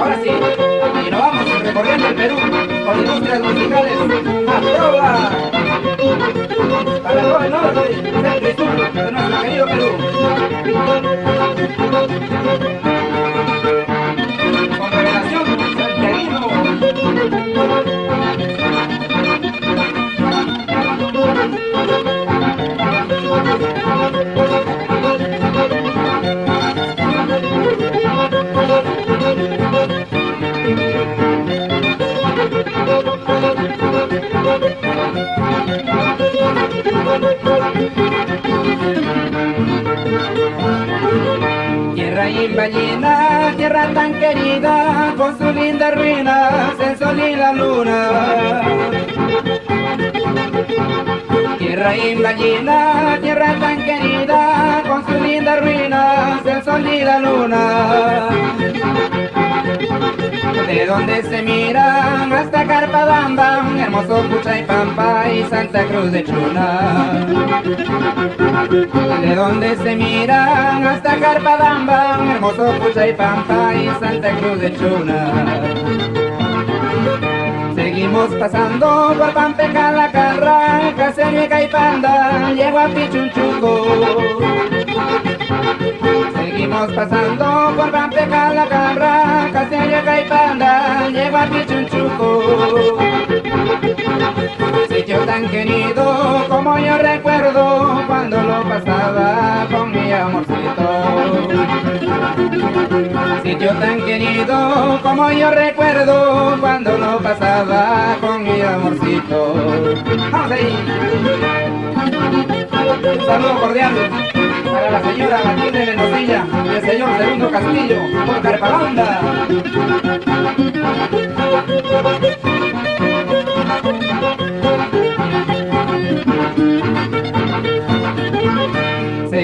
Ahora sí, y nos vamos recorriendo el Perú con industrias musicales. ¡A Tierra imballina, tierra tan querida, con sus lindas ruinas, el sol y la luna. Tierra imballina, tierra tan querida, con sus lindas ruinas, el sol y la luna. De donde se miran hasta Carpadamba, hermoso Pucha y Pampa y Santa Cruz de Chuna. De donde se miran hasta Carpadamba, hermoso Pucha y Pampa y Santa Cruz de Chuna. Seguimos pasando por Pampeca, la Carra, Caserio y Caipanda, llego a Pichunchuco. Seguimos pasando por Pampeca, la Carra, Caserio y Caipanda, llego a Pichunchuco. Tan querido como yo recuerdo cuando lo pasaba con mi amorcito. Sitio tan querido como yo recuerdo cuando lo pasaba con mi amorcito. ¡Vamos ahí! Un saludo cordial para la señora Matilde Mendoza y el señor Segundo Castillo por Carpalanda.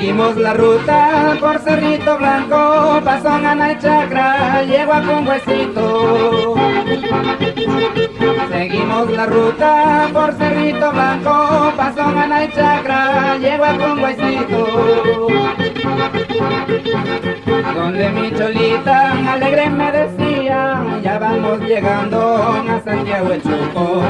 Seguimos la ruta por Cerrito Blanco, paso a Chacra, llego a Huesito. Seguimos la ruta por Cerrito Blanco, paso a Chacra, llego a Huesito. Donde mi cholita alegre me decía, vamos llegando a Santiago el Chuco.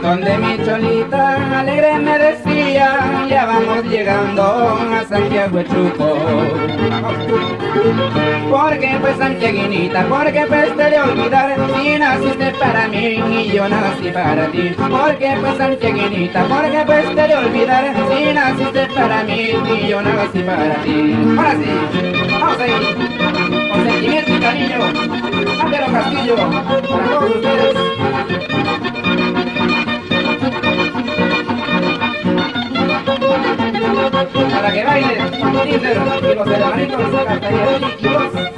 Donde mi cholita alegre me decía, ya vamos llegando a Santiago el Chuco. Porque pues Santiaguinita, porque pues te de olvidar, si naciste para mí y yo nací para ti. Porque pues Santiaguinita, porque pues te de olvidar, si naciste para mí y yo nací para ti. Ahora sí, vamos ahí, con sentimiento cariño, Ángelo Castillo, para todos ustedes. Para que bailen, Tinder y los hermanitos Castañeda y vos.